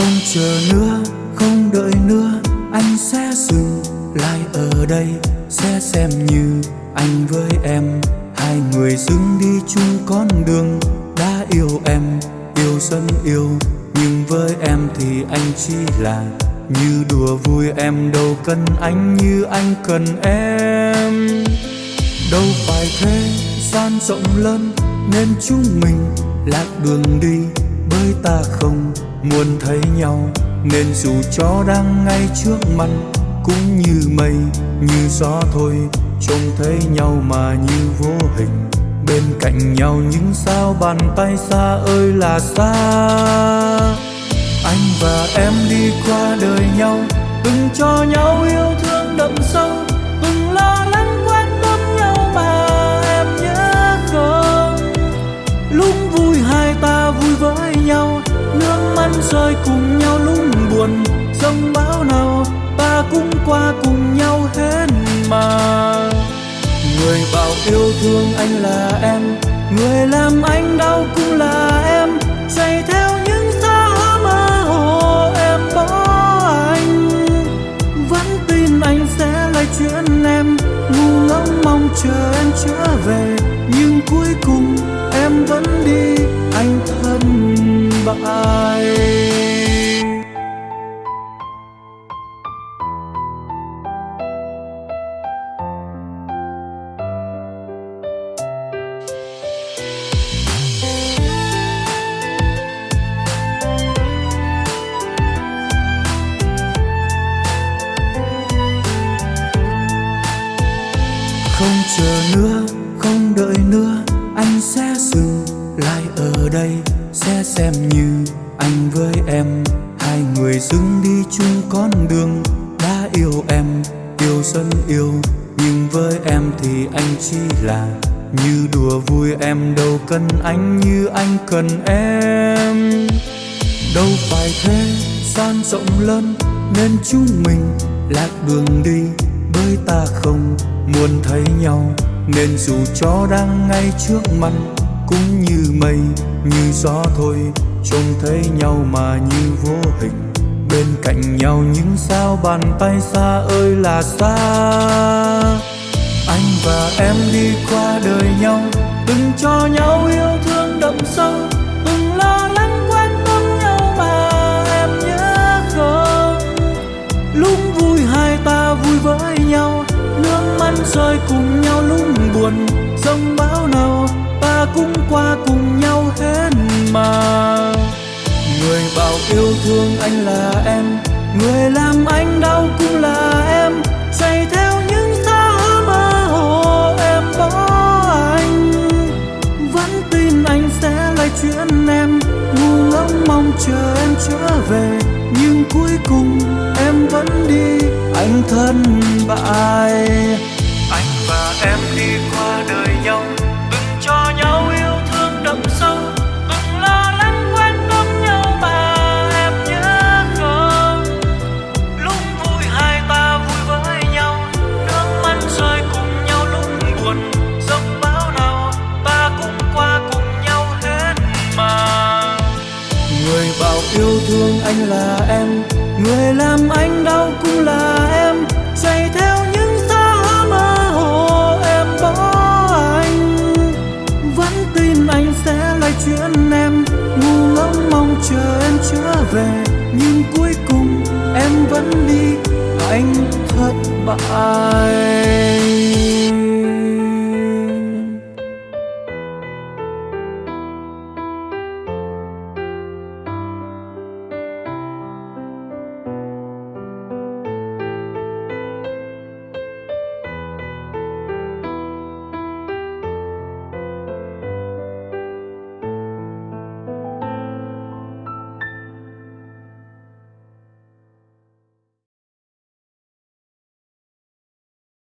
Không chờ nữa, không đợi nữa Anh sẽ dừng lại ở đây Sẽ xem như anh với em. Hai người dừng đi chung con đường Đã yêu em, yêu dân yêu Nhưng với em thì anh chỉ là Như đùa vui em. Đâu cần anh như anh cần em. Đâu phải thế gian rộng lớn Nên chúng mình lạc đường đi Bởi ta không muốn thấy nhau Nên dù cho đang ngay trước mặt Cũng như mây, như gió thôi. Trông thấy nhau mà như vô hình Bên cạnh nhau những sao bàn tay xa ơi là xa. Anh và em đi qua đời nhau Từng cho nhau yêu thương đậm sâu. Trong bão nào, ta cũng qua cùng nhau hết mà. Người bảo yêu thương anh là em, Người làm anh đau cũng là em. Chạy theo những xa mơ hồ em bỏ anh. Vẫn tin anh sẽ lại chuyện em, Ngu ngốc mong chờ em trở về. Nhưng cuối cùng em vẫn đi, Anh thân bại. Không chờ nữa, không đợi nữa Anh sẽ dừng lại ở đây Sẽ xem như anh với em. Hai người dừng đi chung con đường Đã yêu em, yêu dân yêu Nhưng với em thì anh chỉ là Như đùa vui em. Đâu cần anh như anh cần em. Đâu phải thế, gian rộng lớn Nên chúng mình lạc đường đi Bởi ta không muốn thấy nhau Nên dù cho đang ngay trước mặt Cũng như mây, như gió thôi Trông thấy nhau mà như vô hình. Bên cạnh nhau những sao bàn tay xa ơi là xa. Anh và em đi qua đời nhau Từng cho nhau yêu thương đậm sâu. Cùng nhau lúc buồn sông bão nào ta cũng qua cùng nhau hết mà. Người bảo yêu thương anh là em, Người làm anh đau cũng là em. Xây theo những xa mơ hồ em bỏ anh. Vẫn tin anh sẽ lại chuyện em. Ngu ngốc mong chờ em trở về, Nhưng cuối cùng em vẫn đi. Anh thân bại. Yêu thương anh là em, Người làm anh đau cũng là em. Dạy theo những xa mơ hồ em bỏ anh. Vẫn tin anh sẽ lại chuyện em. Ngu ngốc mong chờ em trở về, Nhưng cuối cùng em vẫn đi. Anh thất bại.